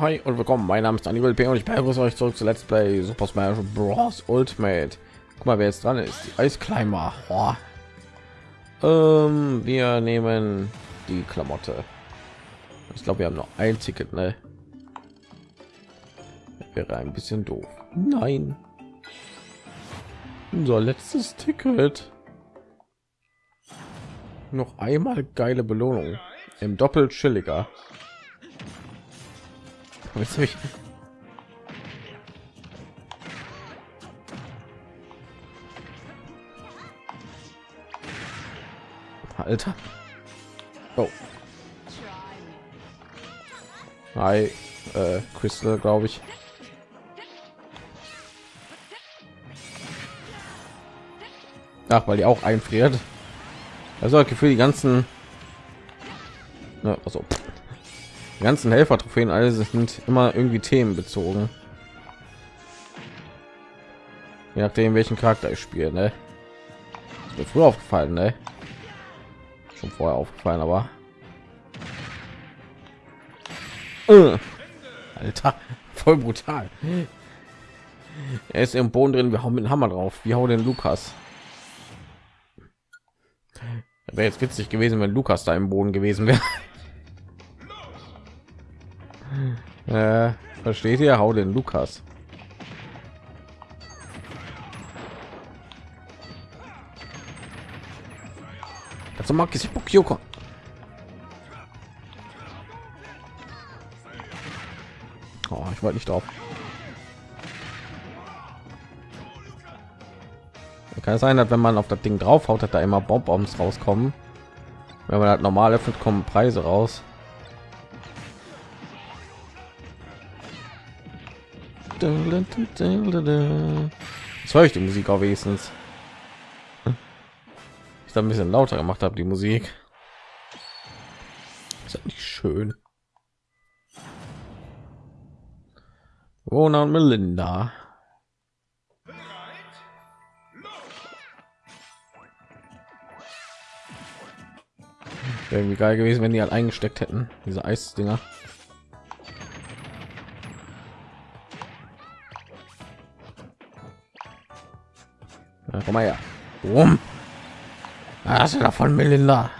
Hi und willkommen. Mein Name ist Daniel P. und ich begrüße euch zurück zu Let's Play Super Smash Bros. Ultimate. Guck mal, wer jetzt dran ist. Die Eisclimber. Oh. Ähm, wir nehmen die Klamotte. Ich glaube, wir haben noch ein Ticket, ne? Das wäre ein bisschen doof. Nein. Unser letztes Ticket. Noch einmal geile Belohnung. Im doppelt chilliger. Willst du mich? Alter. Oh. Hi, äh, Crystal, glaube ich. Ach, weil die auch einfriert. Also Gefühl, die ganzen, ne, also die ganzen Helfer-Trophäen, alle sind immer irgendwie themenbezogen. Je nachdem, welchen Charakter ich spiele, ne? Mir früher aufgefallen, ne? Schon vorher aufgefallen, aber äh. Alter, voll brutal. Er ist im Boden drin, wir haben mit dem Hammer drauf. Wie hau den Lukas? Wäre jetzt witzig gewesen, wenn Lukas da im Boden gewesen wäre. Äh, versteht ihr? Hau den Lukas. Also mag ich Kyoko. Oh, ich wollte nicht drauf. Kann sein, dass wenn man auf das Ding drauf haut, hat da immer Bombs rauskommen. Wenn man halt normal öffnet, kommen Preise raus. Jetzt höre ich die Musik auch wenigstens. Ich da ein bisschen lauter gemacht habe, die Musik. Ist nicht schön. Rona und Melinda. Wäre irgendwie geil gewesen, wenn die halt eingesteckt hätten, diese Eisdinger. Komm mal her. Rum. Hast du davon, Melinda?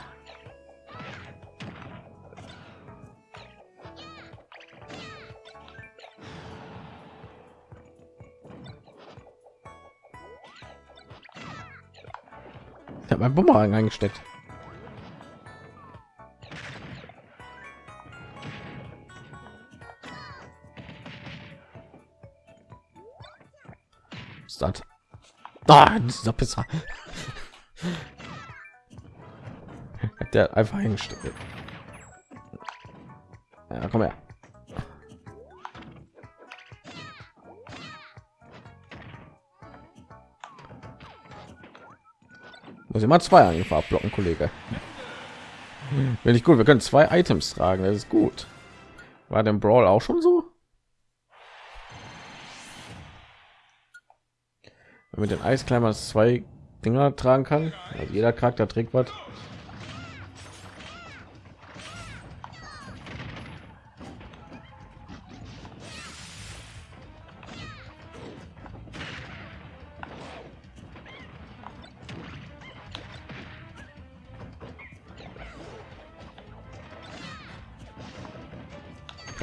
Ich habe mein Bumerang eingesteckt. Ah, dieser Pisser. Hat der einfach hingestellt. Ja, komm her. Muss immer zwei Angriffe abblocken, Kollege. Wenn ich gut, wir können zwei Items tragen, das ist gut. War dem Brawl auch schon so? Mit den Eisklimmers zwei Dinger tragen kann. Also jeder Charakter trägt was.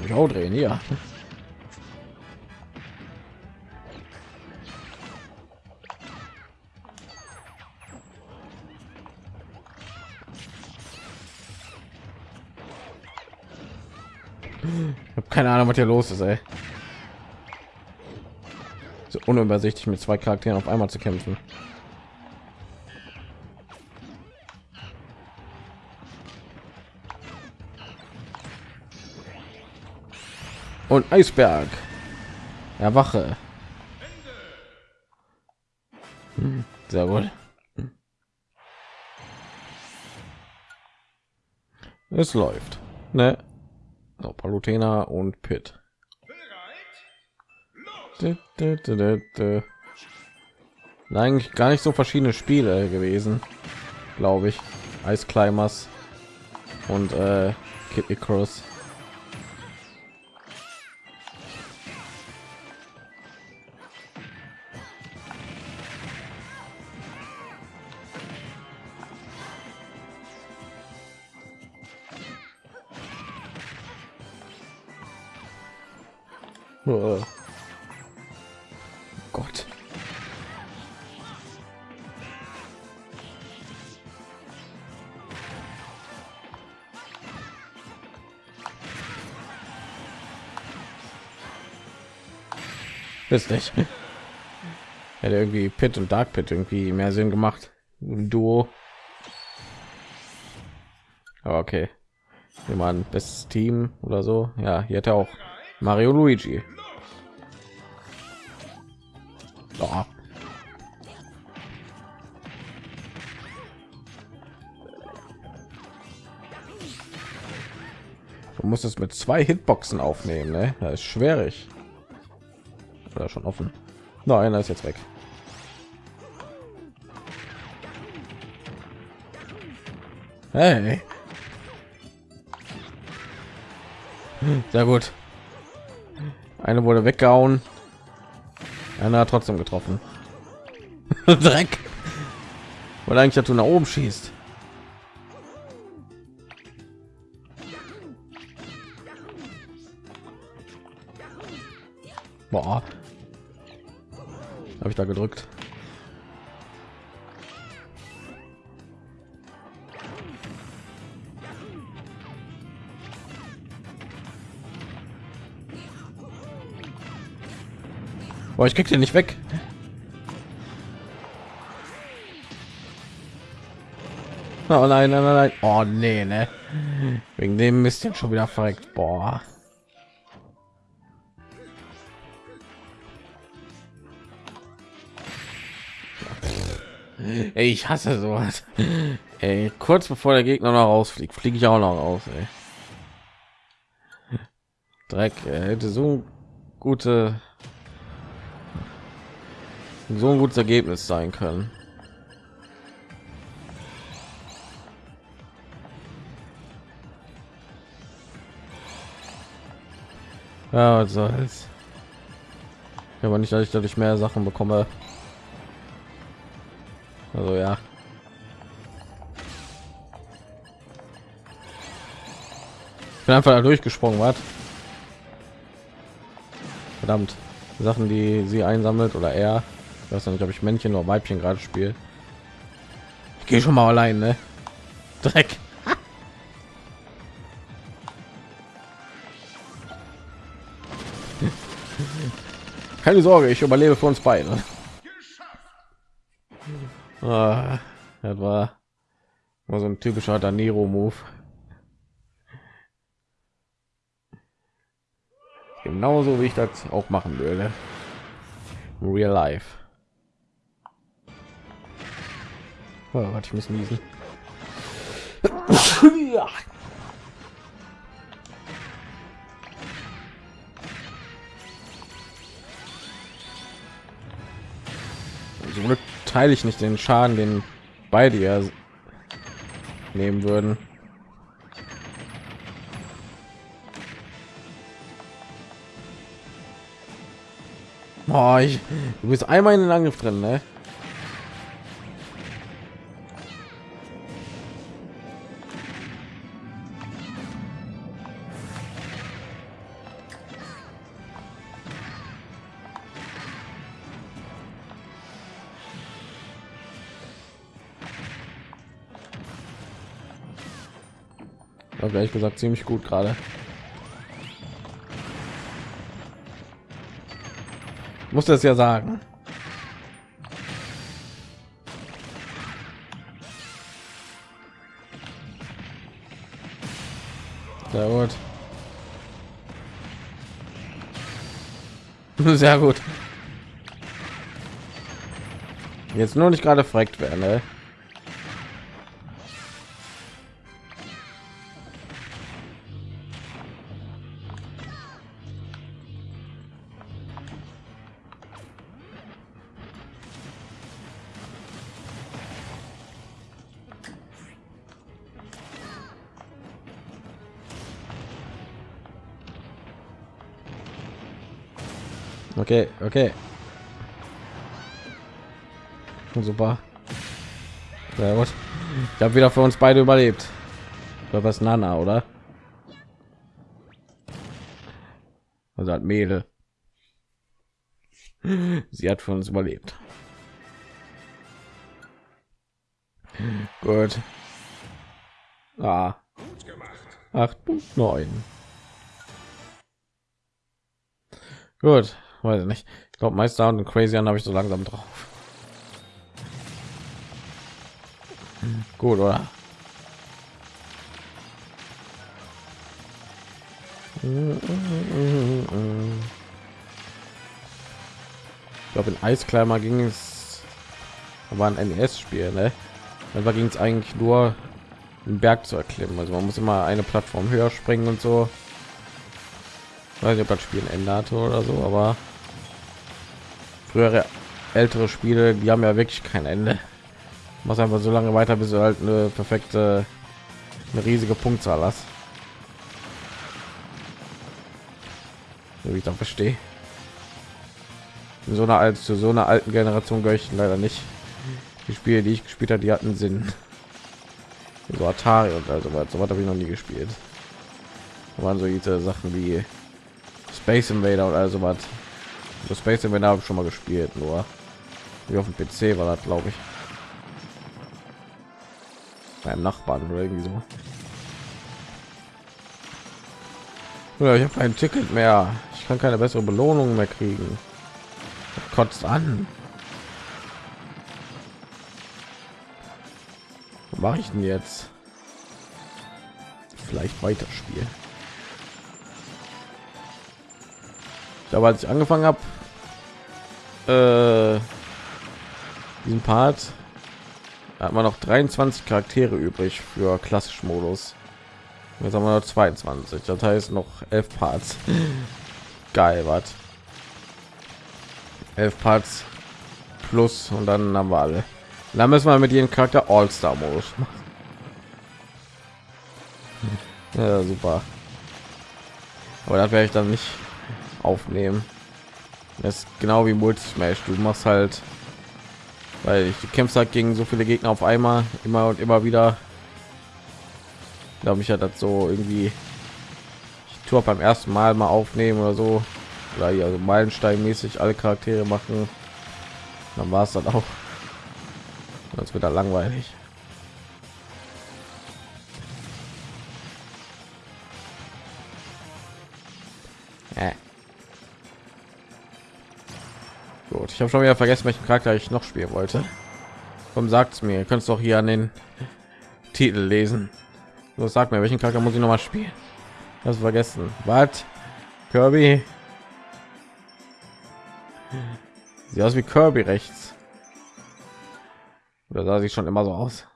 Ich auch drehen, ja. Ahnung, was hier los ist, ey. So unübersichtlich mit zwei Charakteren auf einmal zu kämpfen. Und Eisberg. Erwache. Hm, sehr wohl. Es läuft. Ne? So, Palutena und Pit. Eigentlich gar nicht so verschiedene Spiele gewesen, glaube ich. Ice Climbers und äh, Kid Icarus. Ist nicht. Hätte irgendwie Pit und Dark Pit irgendwie mehr Sinn gemacht. Ein Duo. Aber okay. Machen bestes Team oder so. Ja, hier hat er auch Mario Luigi. Oh. Du musst es mit zwei Hitboxen aufnehmen, ne? Das ist schwierig. Oder schon offen. Nein, er ist jetzt weg. Hey. Sehr gut. Eine wurde weggehauen. Einer hat trotzdem getroffen. Dreck. Weil eigentlich, dass du nach oben schießt. Boah. Habe ich da gedrückt. Boah, ich krieg den nicht weg. Oh nein, nein, nein, nein. Oh nee, ne. Wegen dem Mist jetzt schon wieder verreckt. Boah. Ey, ich hasse sowas. Ey, kurz bevor der Gegner noch rausfliegt, fliege ich auch noch raus. Ey. Dreck, er hätte so gute so ein gutes Ergebnis sein können. Ja, was soll's. Aber nicht, dass ich dadurch mehr Sachen bekomme. Also ja. Ich bin einfach da durchgesprungen, was? Verdammt. Sachen, die sie einsammelt oder er. Ich weiß nicht, ob ich Männchen oder Weibchen gerade spiele. Ich gehe schon mal allein, ne? Dreck. Keine Sorge, ich überlebe für uns beide. Ah, das war, war so ein typischer Danero-Move. Genauso wie ich das auch machen würde. Real Life. Oh, warte, ich muss niesen. ja. So teile ich nicht den Schaden, den beide ja nehmen würden. Oh, ich, du bist einmal in den Angriff drin, ne? Ehrlich gesagt ziemlich gut gerade. Muss das ja sagen. Sehr gut. Sehr gut. Jetzt nur nicht gerade fragt werden, ne? Okay, okay. Super. Sehr gut. Ich habe wieder für uns beide überlebt. Das Nana, oder? Also hat Mädel. Sie hat für uns überlebt. Gut. Ah. Acht Punkt neun. Gut, weiß ich nicht. Ich glaube, Meister und Crazy habe ich so langsam drauf. Gut, oder? Ich glaube, in Eiskleimer ging es, war ein NES-Spiel, ne? Da ging es eigentlich nur, einen Berg zu erklimmen. Also man muss immer eine Plattform höher springen und so. Ich weiß nicht, ob das Spiel hatte oder so, aber frühere ältere Spiele, die haben ja wirklich kein Ende. Was einfach so lange weiter, bis du halt eine perfekte, eine riesige Punktzahl hast. wie ich da verstehe. In so einer als zu so einer alten Generation gehöre ich leider nicht. Die Spiele, die ich gespielt habe, die hatten Sinn. So Atari und also was, so was habe ich noch nie gespielt. Da waren so diese Sachen wie Space Invader oder also was. Das Space Invader habe ich schon mal gespielt, nur wie auf dem PC war das, glaube ich. Beim Nachbarn oder irgendwie so. Ja, ich habe kein Ticket mehr. Ich kann keine bessere Belohnung mehr kriegen. Das kotzt an. Mache ich denn jetzt? Vielleicht weiterspielen. Aber als ich angefangen habe, äh, diesen Part, hat man noch 23 Charaktere übrig für klassisch Modus. Jetzt haben wir noch 22. Das heißt noch 11 Parts. Geil, was? 11 Parts plus und dann haben wir alle. Dann müssen wir mit jedem Charakter All-Star Modus machen. Ja, super. Aber das werde ich dann nicht aufnehmen. Das ist genau wie Multi Smash. Du machst halt, weil ich kämpfst halt gegen so viele Gegner auf einmal, immer und immer wieder. Glaube ich ja das so irgendwie ich tue beim ersten mal mal aufnehmen oder so. Oder hier also meilenstein mäßig alle charaktere machen. Dann war es dann auch. Das wird dann langweilig gut ich habe schon wieder vergessen welchen charakter ich noch spielen wollte Komm, sagt's mir ihr könnt doch hier an den titel lesen so, sag mir, welchen Charakter muss ich noch mal spielen? Das vergessen. Was? Kirby? Sieht aus wie Kirby rechts. Oder sah sich schon immer so aus?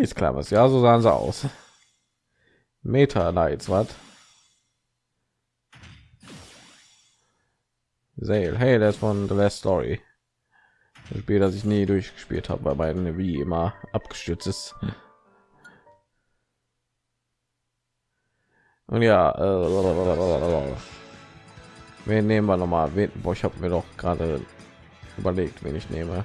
Ist klar was. Ja, so sahen sie aus. Meta Knights, was? Sale. Hey, das von The Last Story. Das Spiel, das ich nie durchgespielt habe, weil meine wie immer abgestürzt ist. Und ja, äh, wen nehmen wir noch mal? Wen, boah, ich habe mir doch gerade überlegt, wen ich nehme.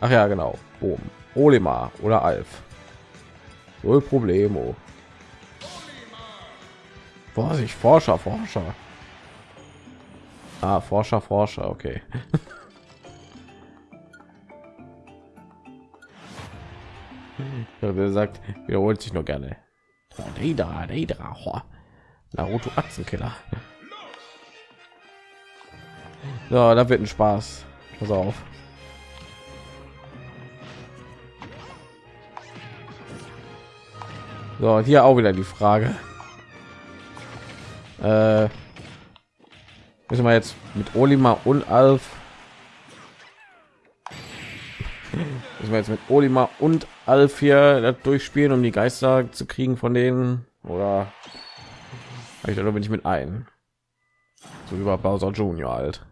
Ach ja, genau. Boom. Olimar oder Alf. Null Problemo. Vorsicht, Forscher, Forscher. Ah, Forscher, Forscher, okay. ja, sagt, wiederholt sich nur gerne. Naruto Atzenkiller. Ja, da wird ein Spaß. Pass auf. So, hier auch wieder die Frage. Äh, müssen wir jetzt mit Olima und Alf müssen wir jetzt mit Olima und Alf hier durchspielen, um die Geister zu kriegen von denen oder ich da bin ich mit ein so über Bowser Junior alt.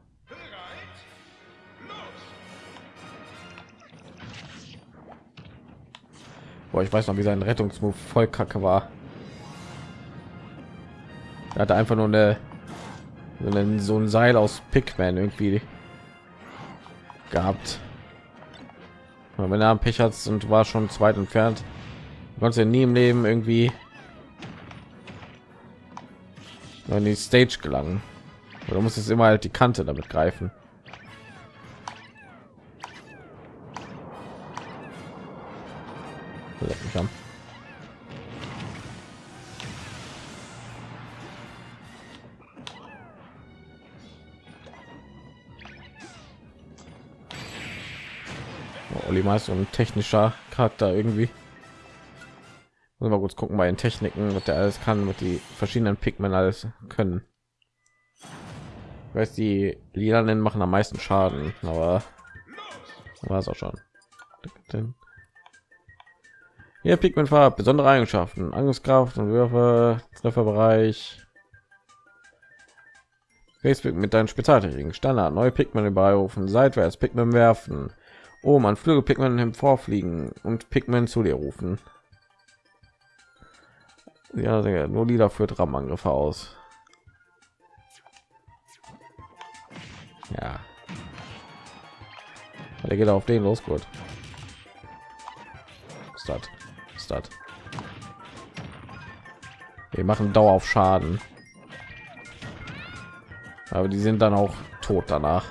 Boah, ich weiß noch, wie sein Rettungsmove voll kacke war. Er hatte einfach nur eine so ein, so ein Seil aus Pickman irgendwie gehabt wenn er Pech hat und war schon zweit entfernt, konnte nie im Leben irgendwie in die Stage gelangen. Oder muss es immer halt die Kante damit greifen? Ist so ein technischer Charakter irgendwie. Muss mal kurz gucken bei den Techniken, was der alles kann, mit die verschiedenen Pigment alles können. Ich weiß, die lilanen machen am meisten Schaden, aber war es auch schon. Hier Pigment Farb, besondere Eigenschaften, Angriffskraft und Würfe, Trefferbereich. Facebook mit deinen Spezialtechniken, Standard, neue Pigment überrufen, seitwärts Pigment werfen, oben an Flügel Pigment vorfliegen und Pigment zu dir rufen. Ja, nur Lieder führt Rammangriffe aus. Ja. Der geht auf den los, gut. Start. Start. Wir machen Dauer auf Schaden. Aber die sind dann auch tot danach.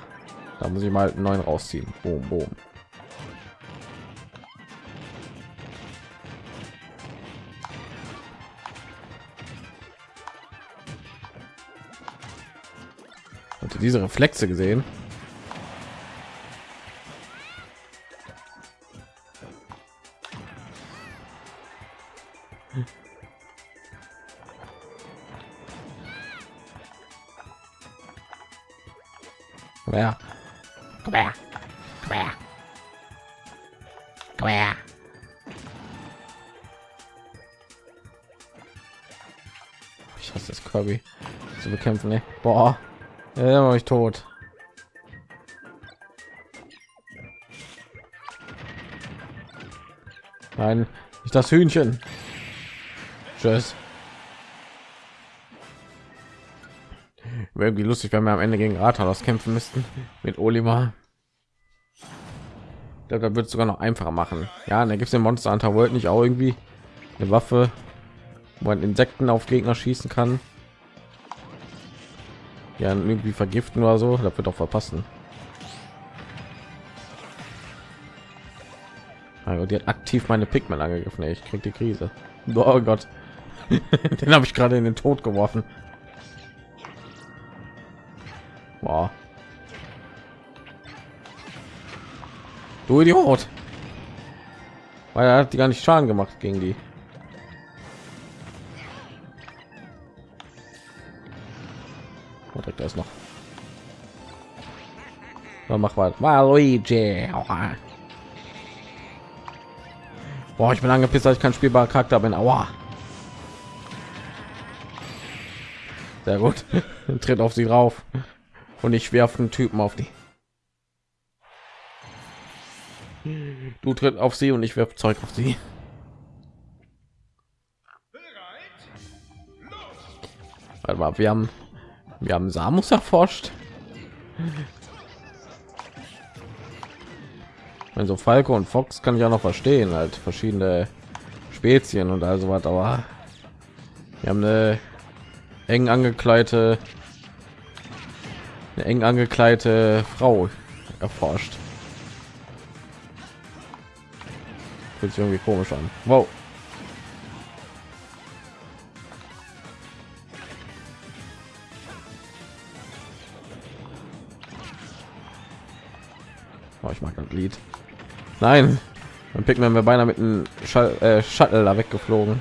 Da muss ich mal neuen rausziehen. Boom, boom. Und diese Reflexe gesehen. Komm her. Komm her. Komm her. Komm her. Ich hasse das Kirby zu bekämpfen, ne? Boah. Ja, ich tot. Nein, nicht das Hühnchen. Tschüss. Wäre irgendwie lustig, wenn wir am Ende gegen Rathaus kämpfen müssten mit Olimar. Da wird es sogar noch einfacher machen. Ja, da gibt es den Monster Hunter World nicht auch irgendwie eine Waffe, wo man Insekten auf Gegner schießen kann ja irgendwie vergiften oder so das wird doch verpassen. Also die hat aktiv meine pigment angegriffen ich krieg die krise. Oh gott. Den habe ich gerade in den tod geworfen. Boah. du idiot! Weil er hat die gar nicht schaden gemacht gegen die Dann mach mal. Luigi. Boah, ich bin angepisst, dass ich kein spielbarer Charakter bin. Aua. Sehr gut. Tritt auf sie drauf. Und ich werfe einen Typen auf die. Du tritt auf sie und ich werfe Zeug auf sie. Warte mal, wir haben wir haben Samus erforscht. Also Falco und Fox kann ich auch noch verstehen, halt verschiedene Spezien und also was, aber wir haben eine eng angekleidete eine eng angekleidete Frau erforscht. Fühlt sich irgendwie komisch an. Wow. Oh, ich mag das Lied. Nein, dann picken wir beinahe mit einem äh, Shuttle da weggeflogen.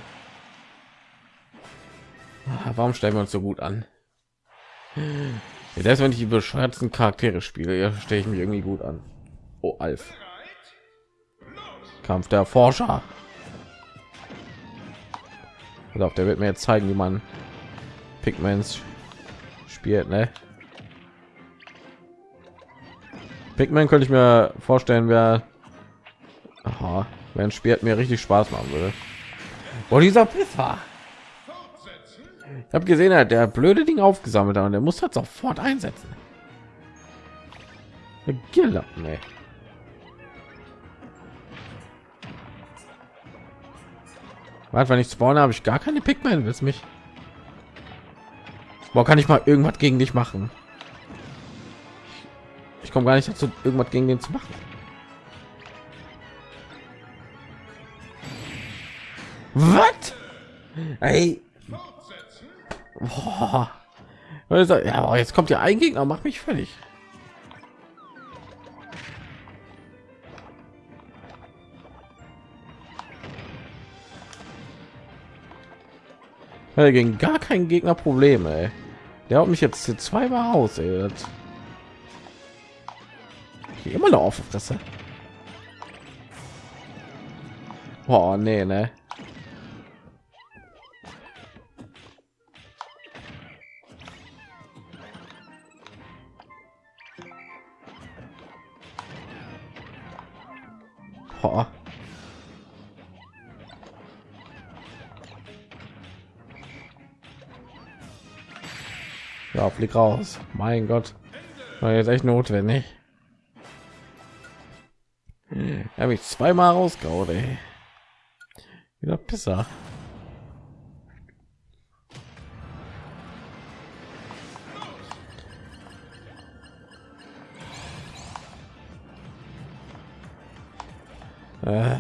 Ah, warum stellen wir uns so gut an? Selbst wenn ich die bescheuerten Charaktere spiele, stelle ich mich irgendwie gut an. Oh, Alf. Kampf der Forscher. Auf der wird mir jetzt zeigen, wie man Pigments spielt, ne? Pikmin könnte ich mir vorstellen, wer wenn spielt mir richtig Spaß machen würde. Wo dieser Piffer. Ich habe gesehen, er hat der blöde Ding aufgesammelt und der muss das sofort einsetzen. Gilla, nee. Warte, wenn ich spawne, habe ich gar keine Pikmin, willst mich? Wo kann ich mal irgendwas gegen dich machen? Ich komme gar nicht dazu, irgendwas gegen den zu machen. Was? Ey. Boah. Ja, jetzt kommt ja ein Gegner, macht mich völlig. Ja, gegen gar keinen Gegner Probleme. Der hat mich jetzt hier zweimal aus. Immer noch auf Fresse. Oh, nee, ne. Flieg raus. Mein Gott. War jetzt echt notwendig. Habe ich zweimal rausgehauen, ey. Wieder Pisser. Äh.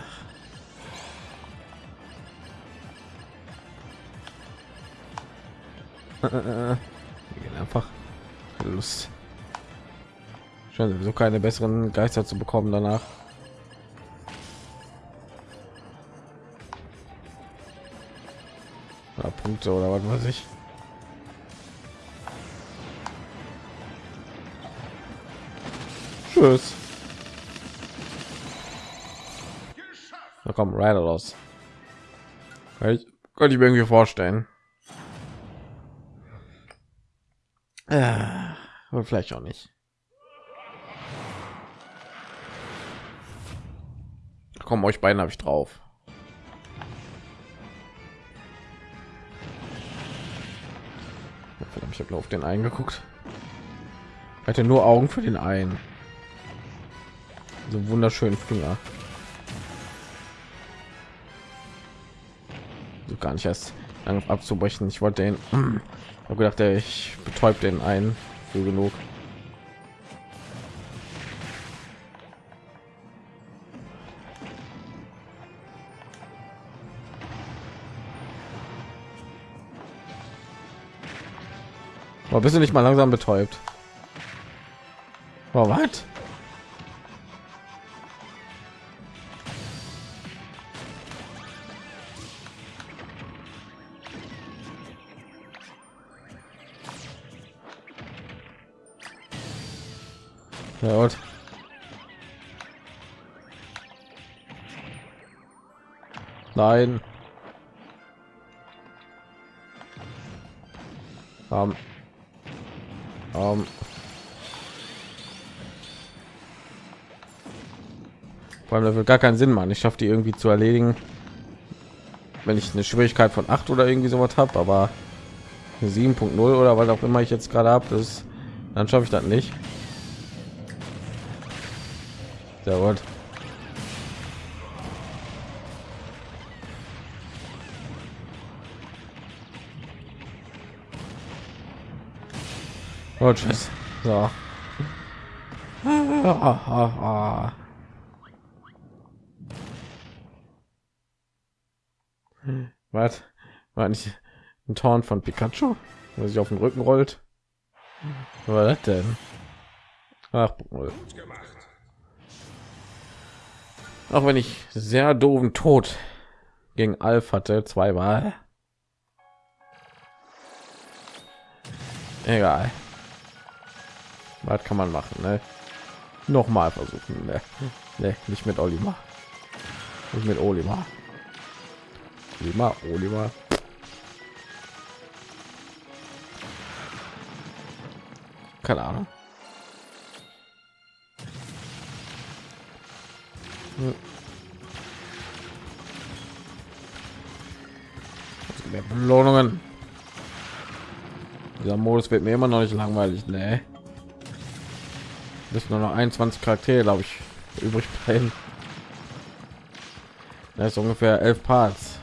einfach Lust. Scheint sowieso keine besseren Geister zu bekommen danach. Oder Punkte oder was weiß ich. Tschüss. Da kommt Rider los. Ich, könnte ich mir irgendwie vorstellen. Und vielleicht auch nicht. Komm, euch beiden habe ich drauf. Verdammt, ich habe auf den einen geguckt. Ich hatte nur Augen für den einen. So wunderschönen Finger. gar nicht erst abzubrechen. Ich wollte den, habe gedacht, ich betäubt den einen für genug. Aber bist du nicht mal langsam betäubt? Oh, was? Und? Nein. Um. Um. Vor allem, wird gar keinen Sinn machen. Ich schaffe die irgendwie zu erledigen, wenn ich eine Schwierigkeit von 8 oder irgendwie sowas habe, aber 7.0 oder was auch immer ich jetzt gerade habe, das dann schaffe ich das nicht. Sehr gut. Oh, tschüss. So. Was? War nicht ein Torn von Pikachu, wo sich auf den Rücken rollt? Was denn? Ach, gut gemacht. Auch wenn ich sehr doofen Tod gegen Alf hatte, zweimal. Egal. Was kann man machen, ne? Noch mal versuchen, ne? ne? nicht mit Oliver. Nicht mit Oliver. Oliver, Oliver. Keine Ahnung. Mehr Belohnungen. Dieser Modus wird mir immer noch nicht langweilig, ne? Müssen nur noch 21 Charaktere, glaube ich, übrig bleiben. Das ist ungefähr elf Parts.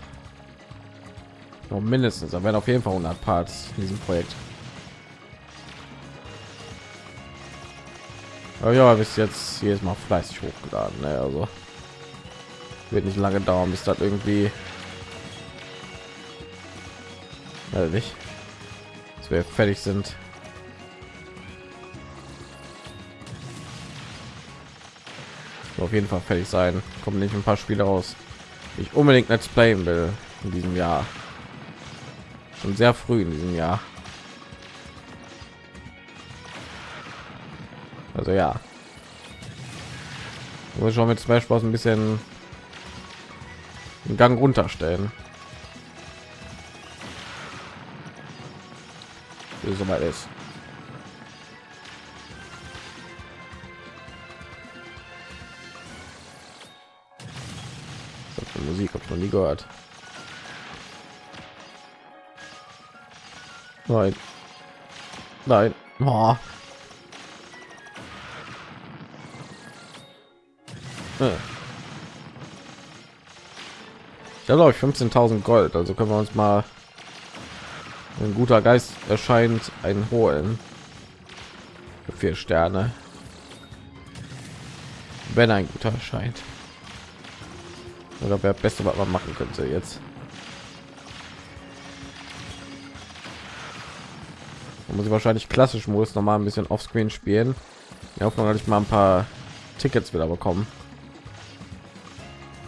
Noch mindestens, aber werden auf jeden Fall 100 Parts in diesem Projekt. Aber ja, bis jetzt hier ist Mal fleißig hochgeladen, ne? Also wird nicht lange dauern, bis das irgendwie also nicht, dass wir fertig sind. auf jeden Fall fertig sein. Kommen nicht ein paar Spiele raus, ich unbedingt Let's Playen will in diesem Jahr. Schon sehr früh in diesem Jahr. Also ja. Muss schon mit Smash Bros ein bisschen einen Gang runterstellen. Wie so weit ist. Musik habe ich noch nie gehört. Nein. Nein. Oh. Ich habe glaube ich 15.000 Gold, also können wir uns mal ein guter Geist erscheint ein holen vier Sterne, wenn ein guter erscheint. Oder wer beste was man machen könnte jetzt. Da muss ich wahrscheinlich klassisch muss noch mal ein bisschen offscreen spielen. Ja, hoffen, dass ich mal ein paar Tickets wieder bekommen.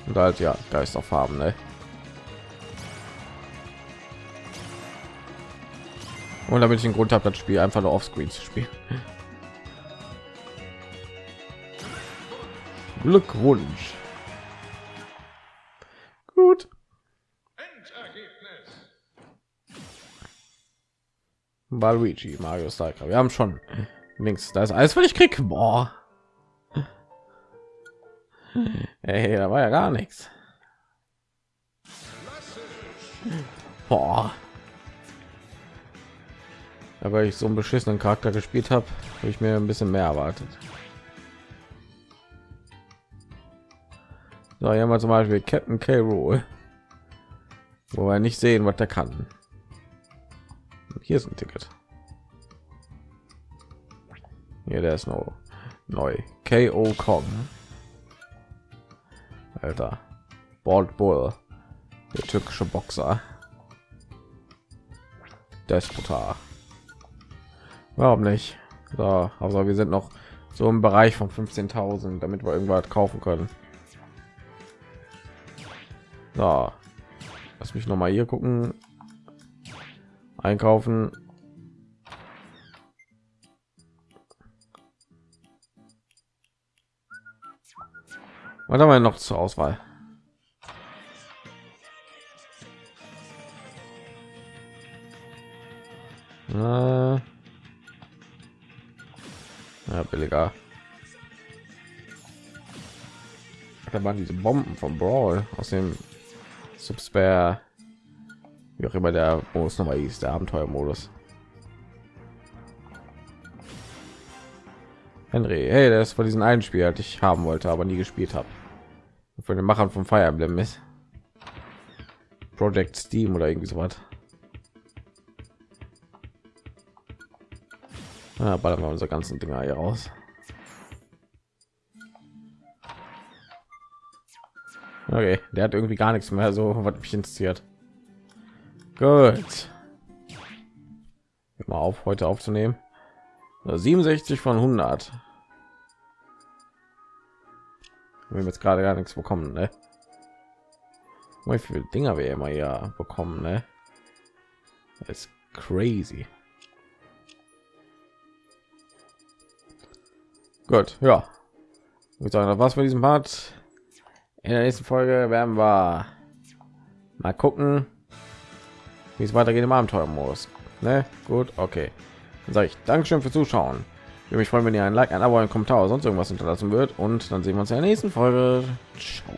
Und halt ja, Geist auf haben, ne? Und damit ich den Grund habe, das Spiel einfach nur offscreen zu spielen. Glückwunsch. Gut. Waluigi, Mario Striker. Wir haben schon links. Da ist alles, was ich krieg. Boah. Hey, da war ja gar nichts. Boah. Aber ich so einen beschissenen Charakter gespielt habe, habe ich mir ein bisschen mehr erwartet. So, hier haben wir zum Beispiel Captain K. Rool, wo wir nicht sehen, was der kann. Hier ist ein Ticket. Hier, der ist noch neu. K.O. Kong. Alter. Bald Bull. Der türkische Boxer. Despotar. Warum nicht? So, also wir sind noch so im Bereich von 15.000, damit wir irgendwas kaufen können. So. Lass mich noch mal hier gucken. Einkaufen. Was haben wir noch zur Auswahl? Äh, billiger. Da waren diese Bomben vom Brawl aus dem Subspare, wie auch immer der Modus nochmal ist, der Abenteuermodus. Henry, hey, das war diesen einen Spiel, das ich haben wollte, aber nie gespielt habe. Von den Machern von Fire Emblem ist. Project Steam oder irgendwie so was. Ja, ballern wir unsere ganzen Dinger hier raus. Okay, der hat irgendwie gar nichts mehr, so was mich interessiert. Gut. Mal auf, heute aufzunehmen. 67 von 100. Wir haben jetzt gerade gar nichts bekommen, ne? Wie viele Dinger wir immer ja bekommen, ne? Das ist crazy. Gut, ja. Ich sagen, was für diesem Part. In der nächsten Folge werden wir mal gucken, wie es weitergeht im Abenteuermodus. Ne? Gut, okay. Dann sage ich Dankeschön fürs Zuschauen. Ich würde mich freuen, wenn ihr ein Like, ein Abo, ein Kommentar oder sonst irgendwas hinterlassen wird. Und dann sehen wir uns in der nächsten Folge. Ciao.